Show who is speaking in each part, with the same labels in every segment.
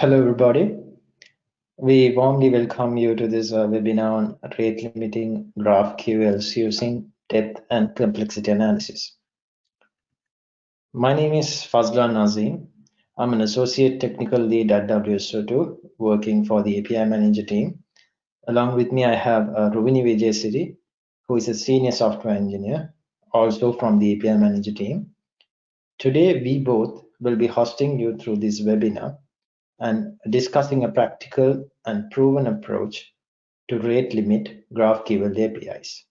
Speaker 1: Hello, everybody. We warmly welcome you to this uh, webinar on rate limiting GraphQLs using depth and complexity analysis. My name is Fazlan Nazim. I'm an associate technical lead at WSO2 working for the API manager team. Along with me, I have uh, Ruvini Vijayasiri, who is a senior software engineer, also from the API manager team. Today, we both will be hosting you through this webinar and discussing a practical and proven approach to rate limit GraphQL APIs.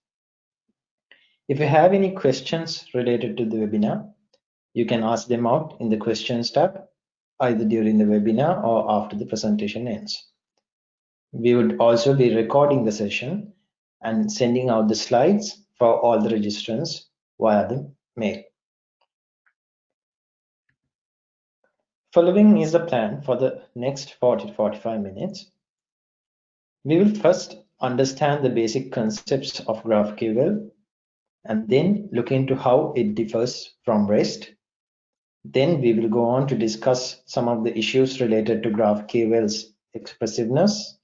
Speaker 1: If you have any questions related to the webinar, you can ask them out in the questions tab, either during the webinar or after the presentation ends. We would also be recording the session and sending out the slides for all the registrants via the mail. Following is the plan for the next 40 to 45 minutes. We will first understand the basic concepts of GraphQL and then look into how it differs from REST. Then we will go on to discuss some of the issues related to GraphQL's expressiveness.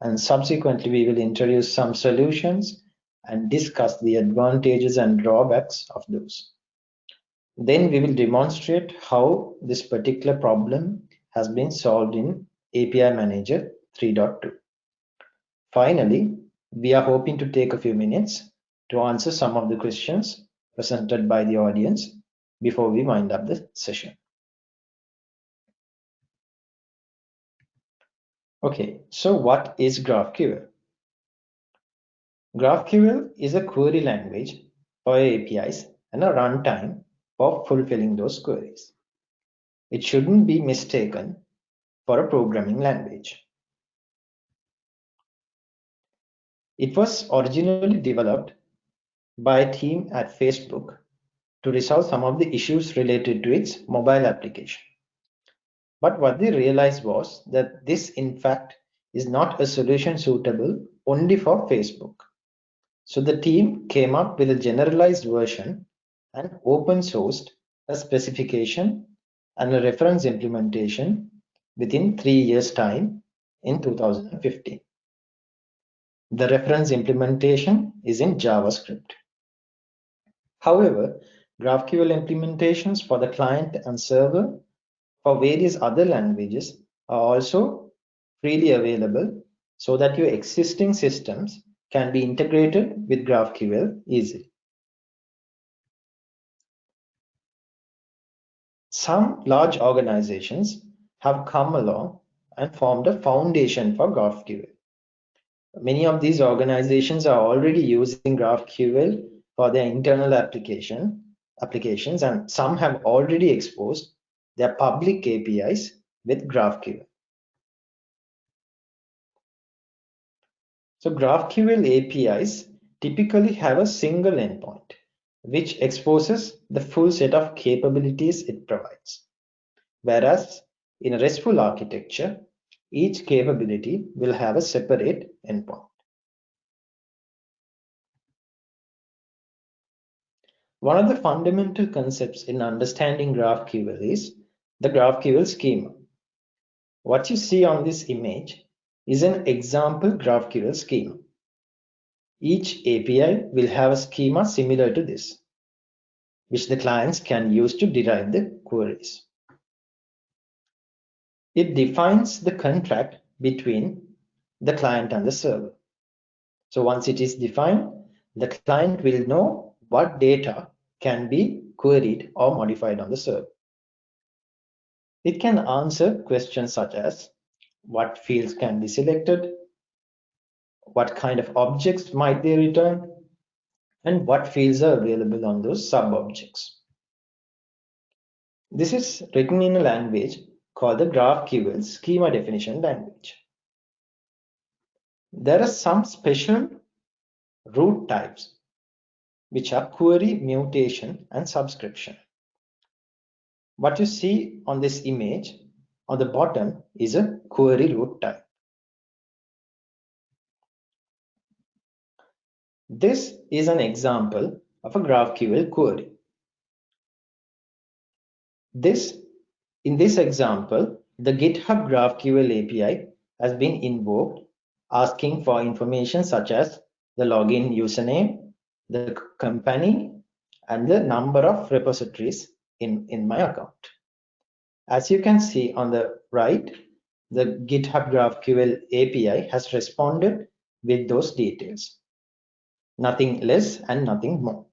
Speaker 1: And subsequently, we will introduce some solutions and discuss the advantages and drawbacks of those. Then we will demonstrate how this particular problem has been solved in API Manager 3.2. Finally, we are hoping to take a few minutes to answer some of the questions presented by the audience before we wind up the session. Okay, so what is GraphQL? GraphQL is a query language for APIs and a runtime for fulfilling those queries. It shouldn't be mistaken for a programming language. It was originally developed by a team at Facebook to resolve some of the issues related to its mobile application. But what they realized was that this, in fact, is not a solution suitable only for Facebook. So the team came up with a generalized version and open sourced a specification and a reference implementation within three years time in 2015. The reference implementation is in JavaScript. However, GraphQL implementations for the client and server for various other languages are also freely available so that your existing systems can be integrated with GraphQL easily. Some large organizations have come along and formed a foundation for GraphQL. Many of these organizations are already using GraphQL for their internal application applications, and some have already exposed their public APIs with GraphQL. So GraphQL APIs typically have a single endpoint which exposes the full set of capabilities it provides. Whereas in a RESTful architecture, each capability will have a separate endpoint. One of the fundamental concepts in understanding GraphQL is the GraphQL schema. What you see on this image is an example GraphQL schema. Each API will have a schema similar to this, which the clients can use to derive the queries. It defines the contract between the client and the server. So once it is defined, the client will know what data can be queried or modified on the server. It can answer questions such as what fields can be selected, what kind of objects might they return, and what fields are available on those sub-objects. This is written in a language called the GraphQL schema definition language. There are some special root types, which are query, mutation, and subscription. What you see on this image on the bottom is a query root type. This is an example of a GraphQL query. This, in this example, the GitHub GraphQL API has been invoked asking for information such as the login username, the company, and the number of repositories in, in my account. As you can see on the right, the GitHub GraphQL API has responded with those details. Nothing less and nothing more.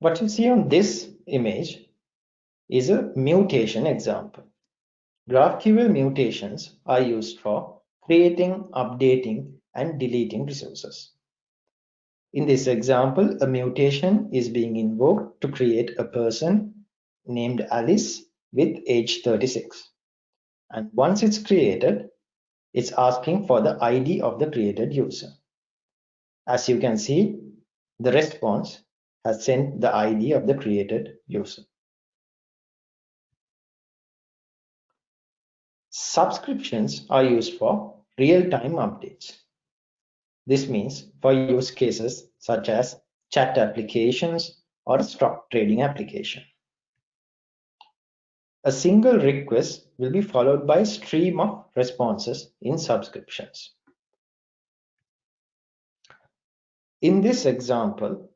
Speaker 1: What you see on this image is a mutation example. GraphQL mutations are used for creating, updating, and deleting resources. In this example, a mutation is being invoked to create a person named Alice with age 36. And once it's created, it's asking for the ID of the created user. As you can see, the response has sent the ID of the created user. Subscriptions are used for real-time updates. This means for use cases such as chat applications or stock trading application. A single request will be followed by a stream of responses in subscriptions. In this example,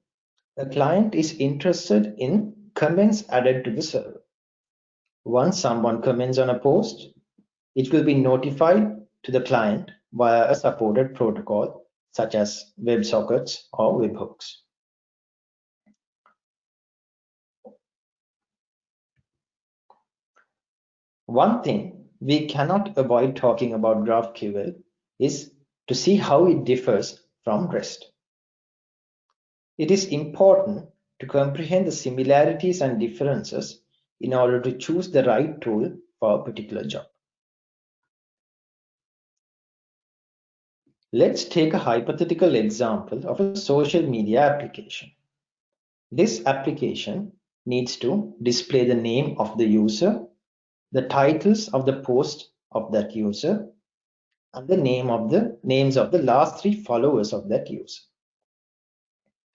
Speaker 1: the client is interested in comments added to the server. Once someone comments on a post, it will be notified to the client via a supported protocol such as WebSockets or webhooks. One thing we cannot avoid talking about GraphQL is to see how it differs from REST. It is important to comprehend the similarities and differences in order to choose the right tool for a particular job. Let's take a hypothetical example of a social media application. This application needs to display the name of the user the titles of the post of that user and the name of the names of the last three followers of that user.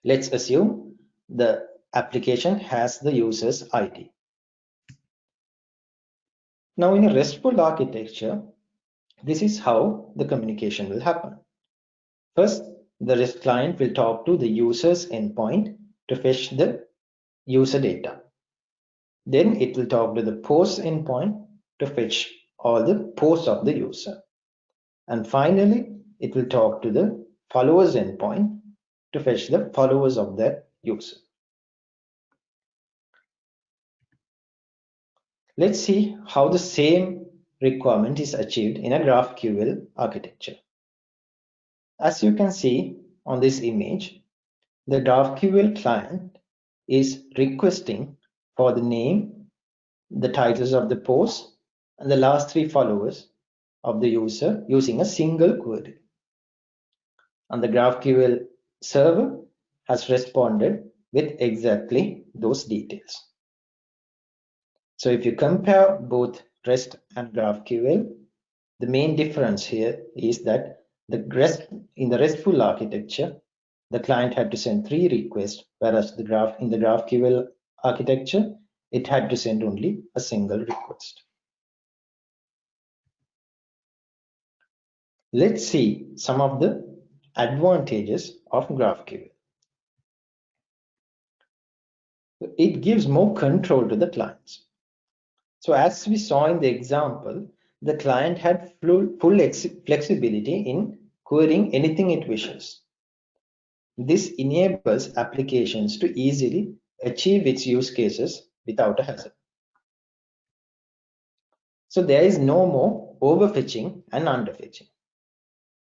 Speaker 1: Let's assume the application has the user's ID. Now in a RESTful architecture, this is how the communication will happen. First, the REST client will talk to the user's endpoint to fetch the user data. Then it will talk to the post endpoint to fetch all the posts of the user. And finally, it will talk to the followers endpoint to fetch the followers of that user. Let's see how the same requirement is achieved in a GraphQL architecture. As you can see on this image, the GraphQL client is requesting for the name, the titles of the post, and the last three followers of the user using a single query. And the GraphQL server has responded with exactly those details. So if you compare both REST and GraphQL, the main difference here is that the REST in the RESTful architecture, the client had to send three requests, whereas the graph in the GraphQL architecture, it had to send only a single request. Let's see some of the advantages of GraphQL. It gives more control to the clients. So as we saw in the example, the client had full, full flexibility in querying anything it wishes. This enables applications to easily achieve its use cases without a hassle. So there is no more overfetching and underfetching.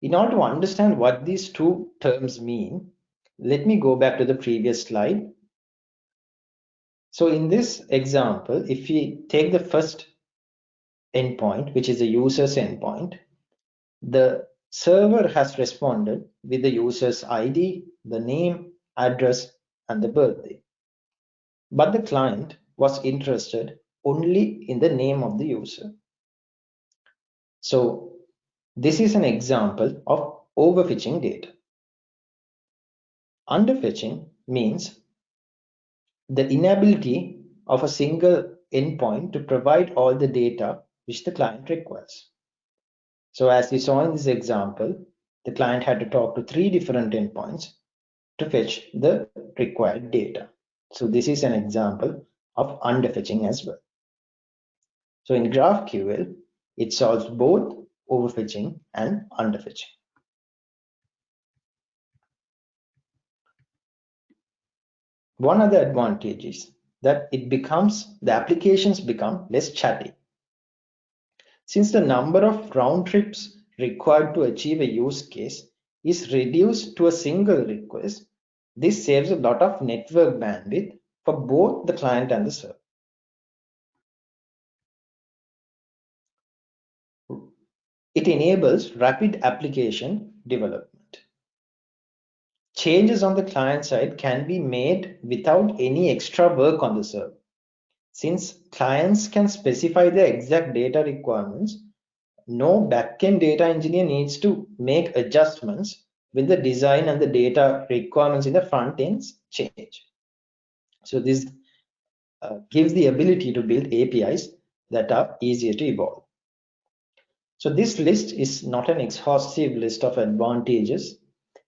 Speaker 1: In order to understand what these two terms mean, let me go back to the previous slide. So in this example, if we take the first endpoint, which is the user's endpoint, the server has responded with the user's ID, the name, address, and the birthday. But the client was interested only in the name of the user. So this is an example of overfetching data. Underfetching means the inability of a single endpoint to provide all the data which the client requires. So as we saw in this example, the client had to talk to three different endpoints to fetch the required data. So this is an example of underfetching as well. So in GraphQL, it solves both overfetching and underfetching. One other advantage is that it becomes, the applications become less chatty. Since the number of round trips required to achieve a use case is reduced to a single request, this saves a lot of network bandwidth for both the client and the server. It enables rapid application development. Changes on the client side can be made without any extra work on the server. Since clients can specify the exact data requirements, no backend data engineer needs to make adjustments when the design and the data requirements in the front ends change. So this uh, gives the ability to build APIs that are easier to evolve. So this list is not an exhaustive list of advantages.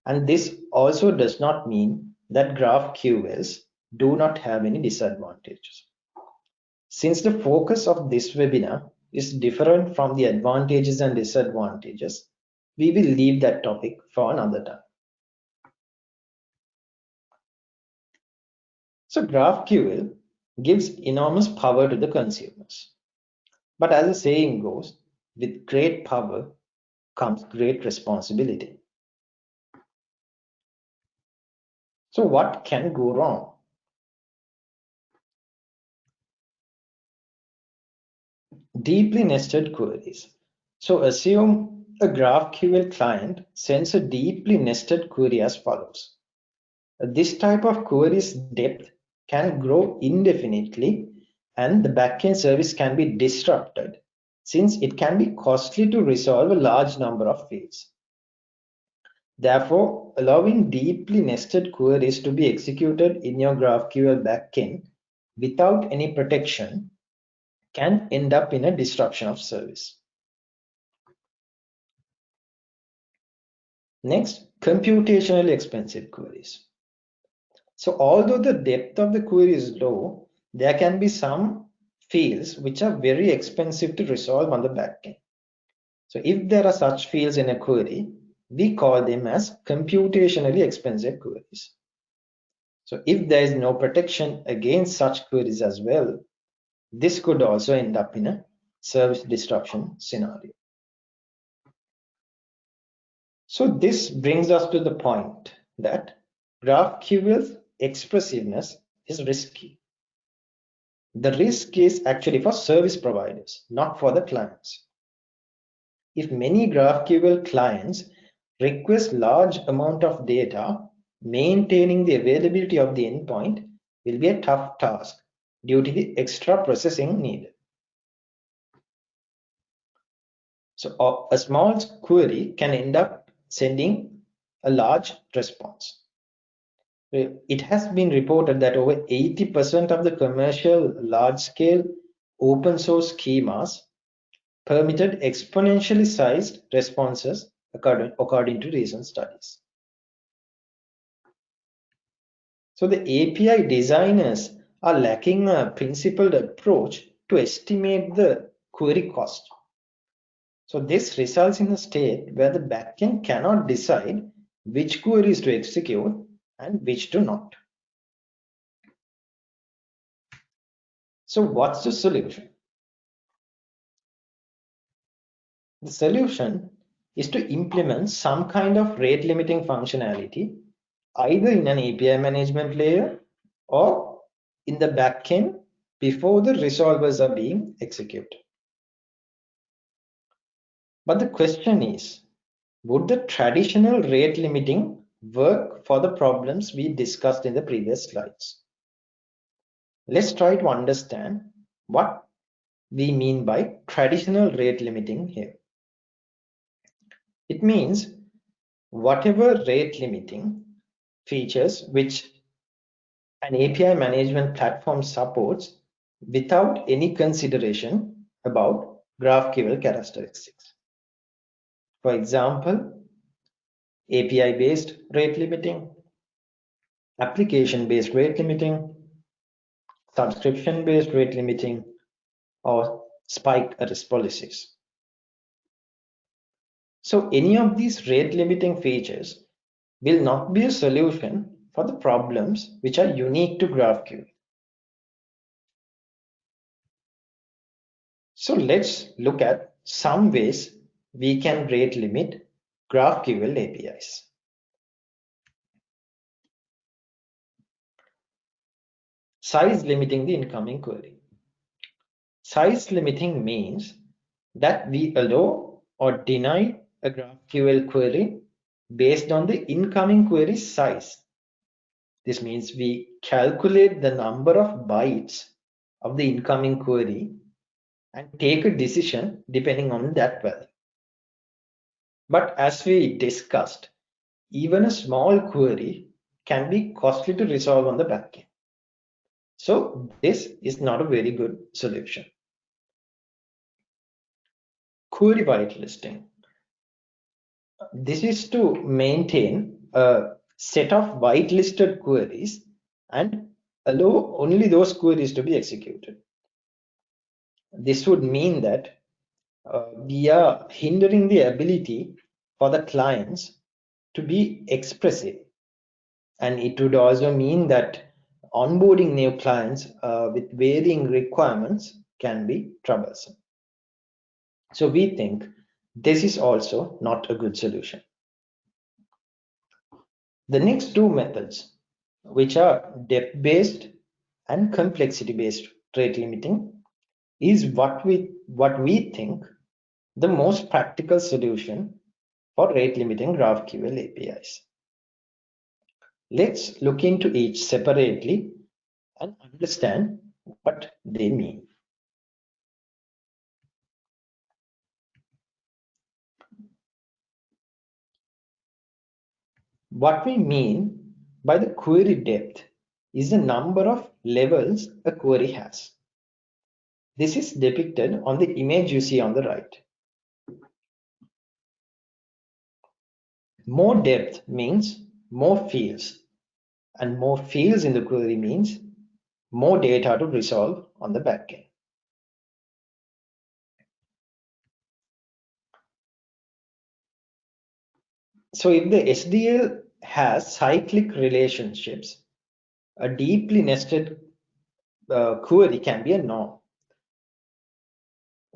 Speaker 1: And this also does not mean that GraphQLs do not have any disadvantages. Since the focus of this webinar is different from the advantages and disadvantages, we will leave that topic for another time. So GraphQL gives enormous power to the consumers. But as the saying goes, with great power comes great responsibility. So what can go wrong? Deeply nested queries. So assume a GraphQL client sends a deeply nested query as follows. This type of query's depth can grow indefinitely and the backend service can be disrupted since it can be costly to resolve a large number of fields. Therefore, allowing deeply nested queries to be executed in your GraphQL backend without any protection can end up in a disruption of service. Next, computationally expensive queries. So although the depth of the query is low, there can be some fields which are very expensive to resolve on the backend. So if there are such fields in a query, we call them as computationally expensive queries. So if there is no protection against such queries as well, this could also end up in a service disruption scenario. So this brings us to the point that GraphQL's expressiveness is risky. The risk is actually for service providers, not for the clients. If many GraphQL clients request large amount of data, maintaining the availability of the endpoint will be a tough task due to the extra processing needed. So a small query can end up sending a large response. It has been reported that over 80% of the commercial large-scale open source schemas permitted exponentially sized responses according, according to recent studies. So the API designers are lacking a principled approach to estimate the query cost. So this results in a state where the backend cannot decide which queries to execute and which do not. So what's the solution? The solution is to implement some kind of rate limiting functionality either in an API management layer or in the backend before the resolvers are being executed. But the question is, would the traditional rate limiting work for the problems we discussed in the previous slides. Let's try to understand what we mean by traditional rate limiting here. It means whatever rate limiting features which an API management platform supports without any consideration about GraphQL characteristics. For example, API-based rate limiting, application-based rate limiting, subscription-based rate limiting, or spike arrest policies. So any of these rate limiting features will not be a solution for the problems which are unique to GraphQL. So let's look at some ways we can rate limit GraphQL APIs. Size limiting the incoming query. Size limiting means that we allow or deny a GraphQL query based on the incoming query size. This means we calculate the number of bytes of the incoming query and take a decision depending on that value. But as we discussed, even a small query can be costly to resolve on the backend. So this is not a very good solution. Query whitelisting this is to maintain a set of whitelisted queries and allow only those queries to be executed. This would mean that we are hindering the ability for the clients to be expressive. And it would also mean that onboarding new clients uh, with varying requirements can be troublesome. So we think this is also not a good solution. The next two methods, which are depth-based and complexity-based rate limiting, is what we, what we think the most practical solution for rate limiting GraphQL APIs. Let's look into each separately and understand what they mean. What we mean by the query depth is the number of levels a query has. This is depicted on the image you see on the right. More depth means more fields and more fields in the query means more data to resolve on the backend. So if the SDL has cyclic relationships, a deeply nested uh, query can be a norm.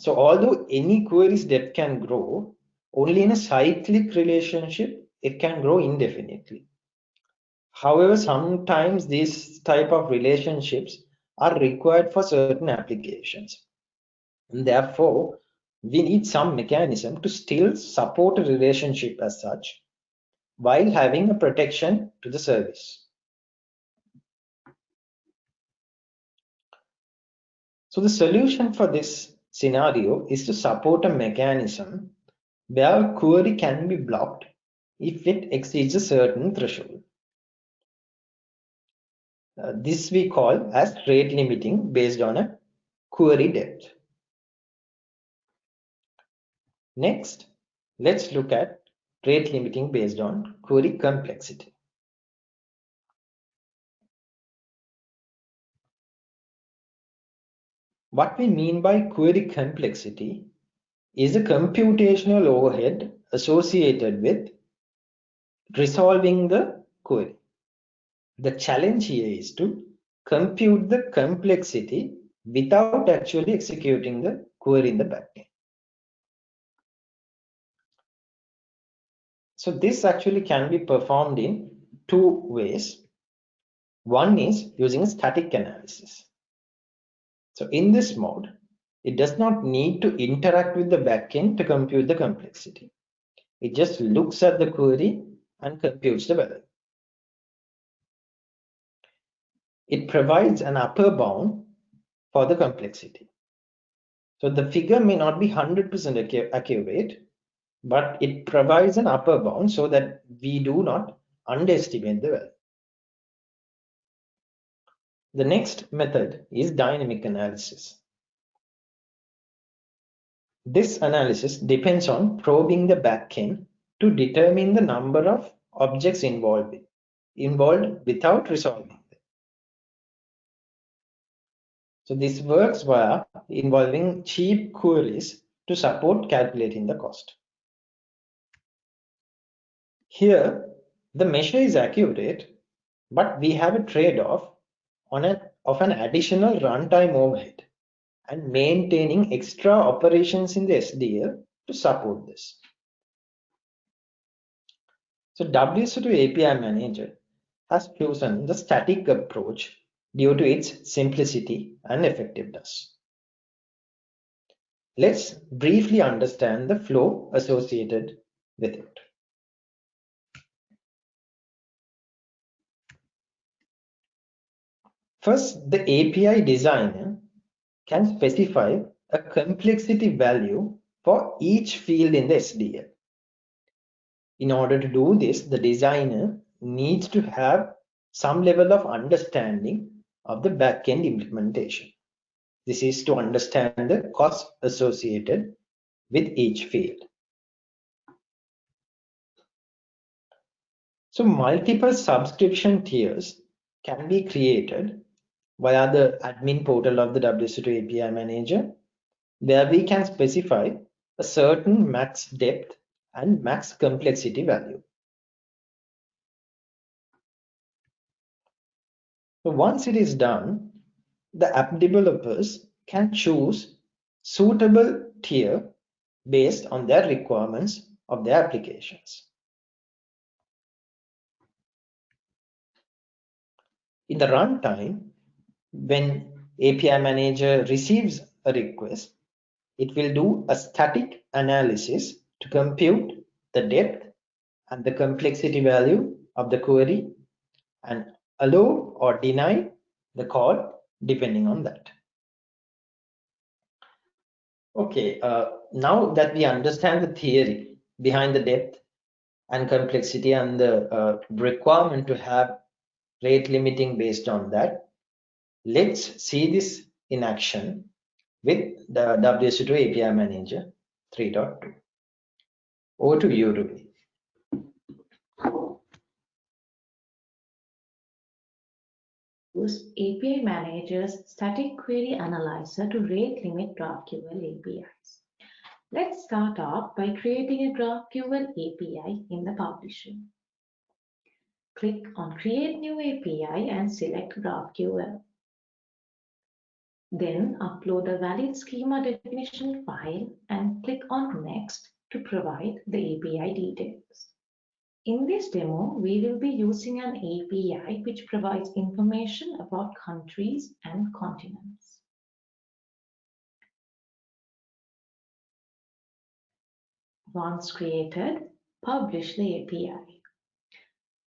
Speaker 1: So although any query's depth can grow, only in a cyclic relationship, it can grow indefinitely. However, sometimes these type of relationships are required for certain applications. And therefore, we need some mechanism to still support a relationship as such while having a protection to the service. So the solution for this scenario is to support a mechanism where query can be blocked if it exceeds a certain threshold. Uh, this we call as rate limiting based on a query depth. Next, let's look at rate limiting based on query complexity. What we mean by query complexity is a computational overhead associated with resolving the query. The challenge here is to compute the complexity without actually executing the query in the backend. So this actually can be performed in two ways. One is using a static analysis. So in this mode, it does not need to interact with the backend to compute the complexity. It just looks at the query and computes the value. It provides an upper bound for the complexity. So the figure may not be 100% accurate, but it provides an upper bound so that we do not underestimate the value. The next method is dynamic analysis. This analysis depends on probing the backend to determine the number of objects involved, involved without resolving them. So this works via involving cheap queries to support calculating the cost. Here, the measure is accurate, but we have a trade-off on a, of an additional runtime overhead and maintaining extra operations in the SDL to support this. So WSO2 API Manager has chosen the static approach due to its simplicity and effectiveness. Let's briefly understand the flow associated with it. First, the API designer can specify a complexity value for each field in the SDL. In order to do this, the designer needs to have some level of understanding of the backend implementation. This is to understand the cost associated with each field. So multiple subscription tiers can be created via the admin portal of the WSO2 API manager, where we can specify a certain max depth and max complexity value. So once it is done, the app developers can choose suitable tier based on their requirements of their applications. In the runtime, when API manager receives a request, it will do a static analysis to compute the depth and the complexity value of the query and allow or deny the call depending on that. Okay, uh, now that we understand the theory behind the depth and complexity and the uh, requirement to have rate limiting based on that, Let's see this in action with the WSO2 API Manager 3.2. Over to you, Ruby.
Speaker 2: Use API Manager's static query analyzer to rate limit GraphQL APIs. Let's start off by creating a GraphQL API in the publisher. Click on Create New API and select GraphQL. Then upload a valid schema definition file and click on Next to provide the API details. In this demo, we will be using an API which provides information about countries and continents. Once created, publish the API.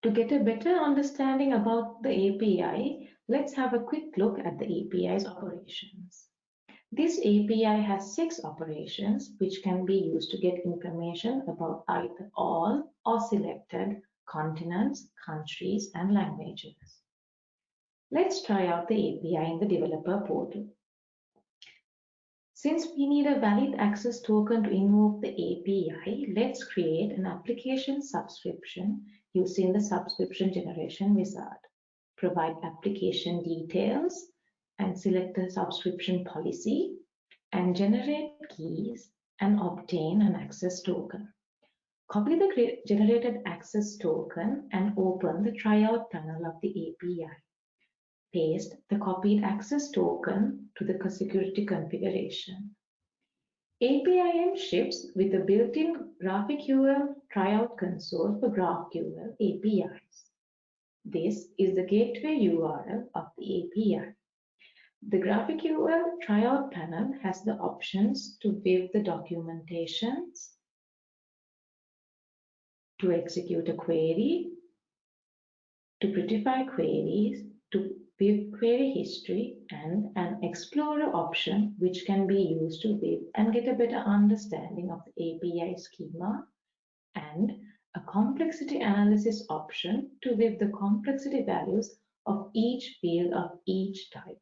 Speaker 2: To get a better understanding about the API, Let's have a quick look at the API's operations. This API has six operations which can be used to get information about either all or selected continents, countries, and languages. Let's try out the API in the developer portal. Since we need a valid access token to invoke the API, let's create an application subscription using the subscription generation wizard provide application details and select the subscription policy and generate keys and obtain an access token. Copy the generated access token and open the tryout panel of the API. Paste the copied access token to the security configuration. APIM ships with a built-in GraphQL tryout console for GraphQL APIs. This is the gateway URL of the API. The GraphQL tryout panel has the options to view the documentations, to execute a query, to prettify queries, to view query history, and an explorer option which can be used to view and get a better understanding of the API schema and a complexity analysis option to give the complexity values of each field of each type.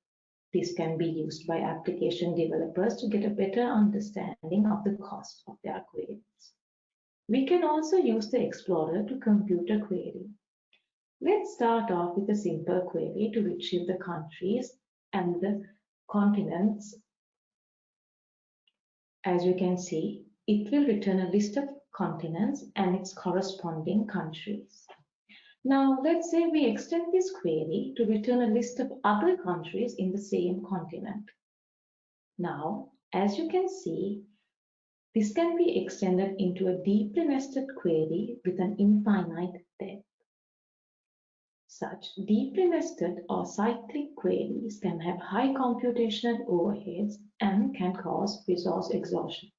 Speaker 2: This can be used by application developers to get a better understanding of the cost of their queries. We can also use the Explorer to compute a query. Let's start off with a simple query to retrieve the countries and the continents. As you can see, it will return a list of continents and its corresponding countries. Now, let's say we extend this query to return a list of other countries in the same continent. Now, as you can see, this can be extended into a deeply nested query with an infinite depth. Such deeply nested or cyclic queries can have high computational overheads and can cause resource exhaustion.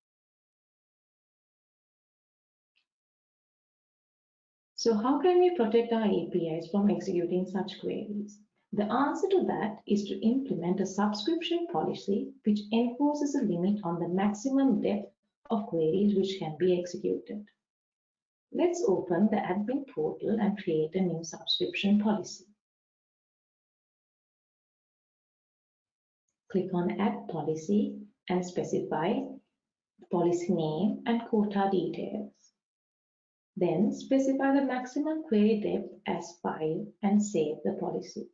Speaker 2: So how can we protect our APIs from executing such queries? The answer to that is to implement a subscription policy which enforces a limit on the maximum depth of queries which can be executed. Let's open the admin portal and create a new subscription policy. Click on Add Policy and specify policy name and quota details. Then specify the maximum query depth as 5 and save the policy.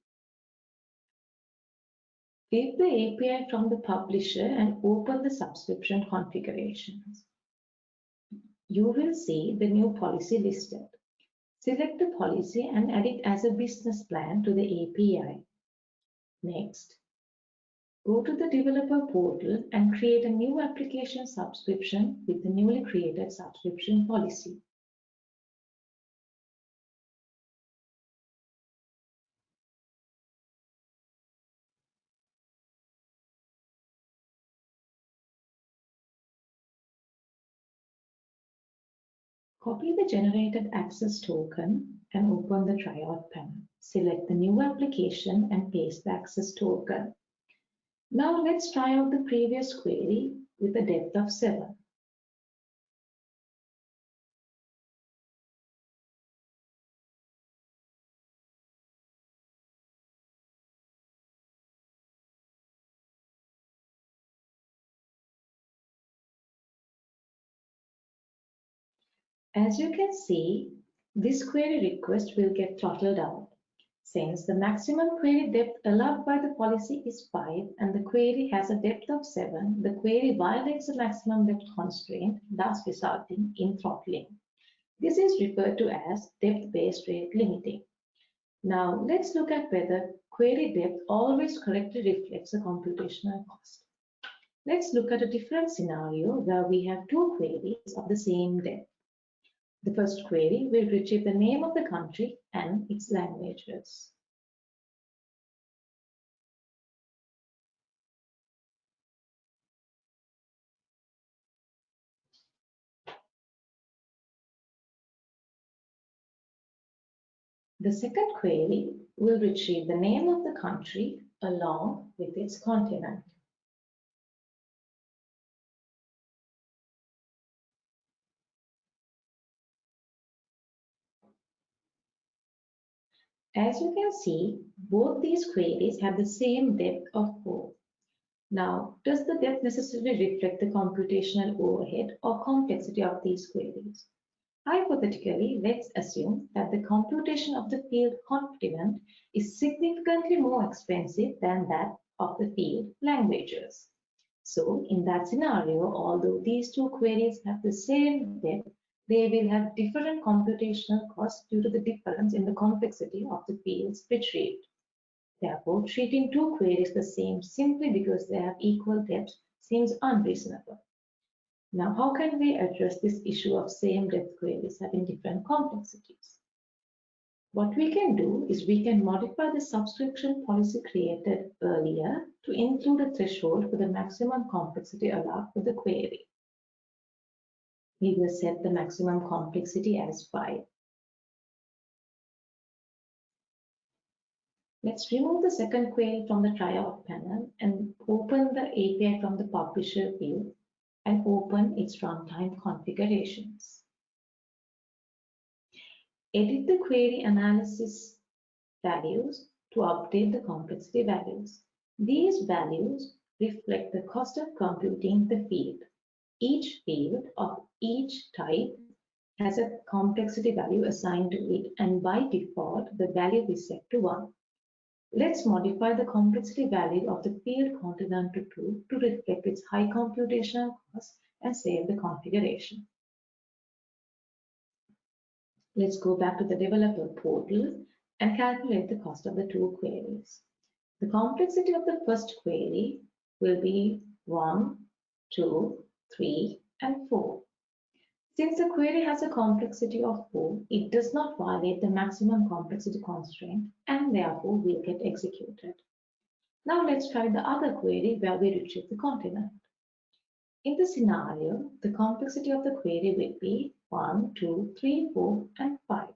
Speaker 2: Take the API from the publisher and open the subscription configurations. You will see the new policy listed. Select the policy and add it as a business plan to the API. Next, go to the developer portal and create a new application subscription with the newly created subscription policy. Copy the generated access token and open the tryout panel. Select the new application and paste the access token. Now let's try out the previous query with a depth of 7. As you can see, this query request will get throttled out. Since the maximum query depth allowed by the policy is 5 and the query has a depth of 7, the query violates the maximum depth constraint, thus resulting in throttling. This is referred to as depth-based rate limiting. Now, let's look at whether query depth always correctly reflects the computational cost. Let's look at a different scenario where we have two queries of the same depth. The first query will retrieve the name of the country and its languages. The second query will retrieve the name of the country along with its continent. As you can see, both these queries have the same depth of 4. Now, does the depth necessarily reflect the computational overhead or complexity of these queries? Hypothetically, let's assume that the computation of the field continent is significantly more expensive than that of the field languages. So in that scenario, although these two queries have the same depth, they will have different computational costs due to the difference in the complexity of the fields retrieved. Therefore, treating two queries the same simply because they have equal depth seems unreasonable. Now, how can we address this issue of same depth queries having different complexities? What we can do is we can modify the subscription policy created earlier to include a threshold for the maximum complexity allowed for the query we will set the maximum complexity as 5. Let's remove the second query from the tryout panel and open the API from the publisher view and open its runtime configurations. Edit the query analysis values to update the complexity values. These values reflect the cost of computing the field. Each field of each type has a complexity value assigned to it and by default the value is set to 1. Let's modify the complexity value of the field continental 2 to reflect its high computational cost and save the configuration. Let's go back to the developer portal and calculate the cost of the two queries. The complexity of the first query will be 1, 2, 3, and 4. Since the query has a complexity of 4, it does not violate the maximum complexity constraint and therefore will get executed. Now let's try the other query where we retrieve the continent. In the scenario, the complexity of the query will be 1, 2, 3, 4, and 5.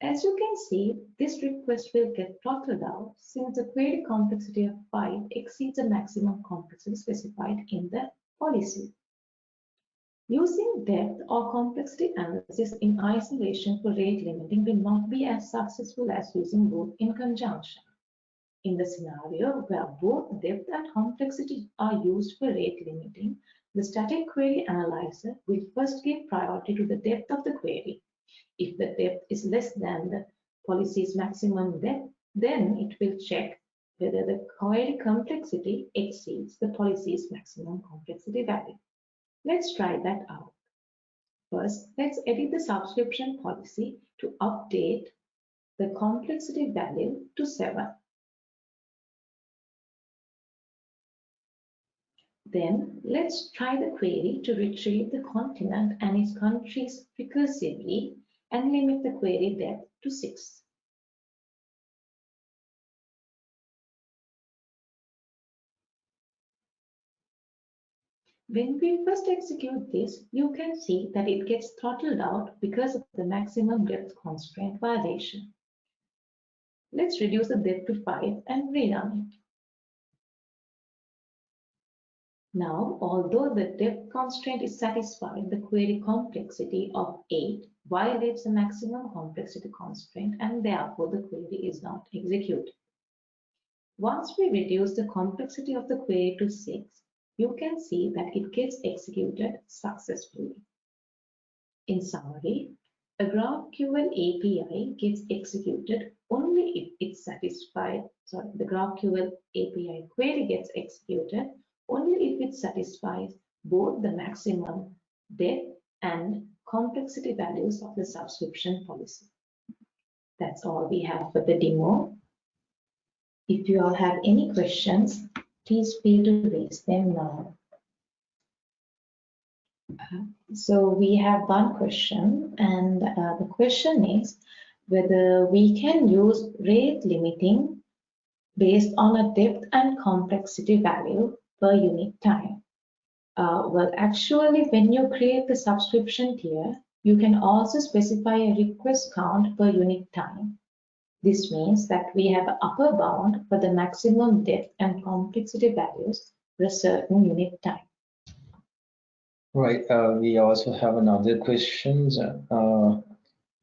Speaker 2: As you can see, this request will get throttled out since the query complexity of 5 exceeds the maximum complexity specified in the policy. Using depth or complexity analysis in isolation for rate limiting will not be as successful as using both in conjunction. In the scenario where both depth and complexity are used for rate limiting, the static query analyzer will first give priority to the depth of the query. If the depth is less than the policy's maximum depth, then it will check whether the query complexity exceeds the policy's maximum complexity value. Let's try that out. First, let's edit the subscription policy to update the complexity value to 7. Then let's try the query to retrieve the continent and its countries recursively and limit the query depth to 6. When we first execute this, you can see that it gets throttled out because of the maximum depth constraint violation. Let's reduce the depth to 5 and rerun it. Now, although the depth constraint is satisfied, the query complexity of 8 violates the maximum complexity constraint and therefore the query is not executed. Once we reduce the complexity of the query to 6, you can see that it gets executed successfully. In summary, a GraphQL API gets executed only if it satisfies, sorry, the GraphQL API query gets executed only if it satisfies both the maximum depth and complexity values of the subscription policy. That's all we have for the demo. If you all have any questions, please feel to raise them now. Uh, so we have one question and uh, the question is whether we can use rate limiting based on a depth and complexity value per unit time. Uh, well, actually, when you create the subscription tier, you can also specify a request count per unit time. This means that we have an upper bound for the maximum depth and complexity values for a certain unit time.
Speaker 1: Right. Uh, we also have another question. Uh,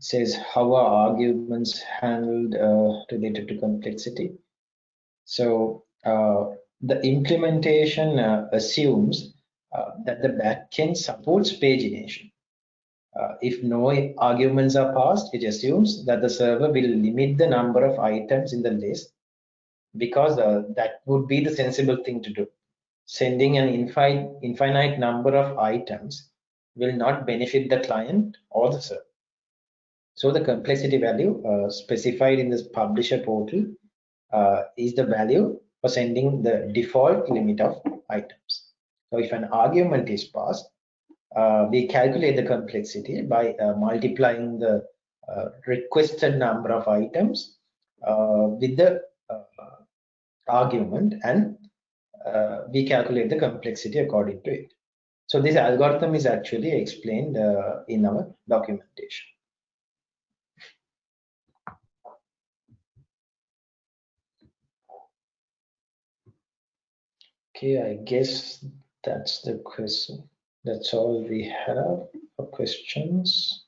Speaker 1: says how are arguments handled uh, related to complexity? So uh, the implementation uh, assumes uh, that the backend supports pagination. Uh, if no arguments are passed, it assumes that the server will limit the number of items in the list because uh, that would be the sensible thing to do. Sending an infinite, infinite number of items will not benefit the client or the server. So the complexity value uh, specified in this publisher portal uh, is the value for sending the default limit of items. So if an argument is passed, uh, we calculate the complexity by uh, multiplying the uh, requested number of items uh, with the uh, argument and uh, we calculate the complexity according to it. So this algorithm is actually explained in our documentation. Okay, I guess that's the question. That's all we have for questions.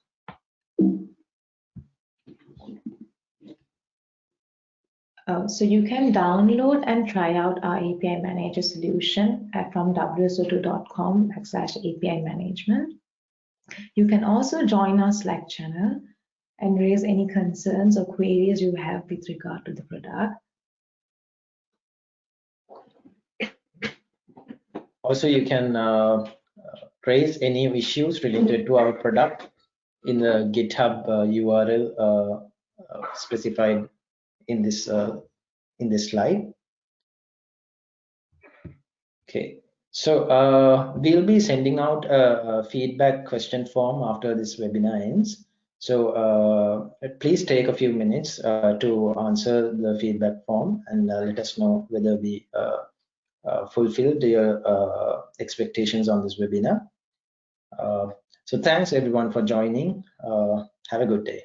Speaker 2: Uh, so you can download and try out our API Manager solution at, from wso2.com backslash API management. You can also join our Slack channel and raise any concerns or queries you have with regard to the product.
Speaker 1: Also, you can uh, raise any issues related to our product in the GitHub uh, URL uh, uh, specified in this uh, in this slide. Okay, so uh, we'll be sending out a, a, feedback question form after this webinar ends. So uh, please take a few minutes uh, to answer the feedback form and uh, let us know whether we uh, fulfilled your expectations on this webinar. Uh, so thanks everyone for joining. Uh, have a good day.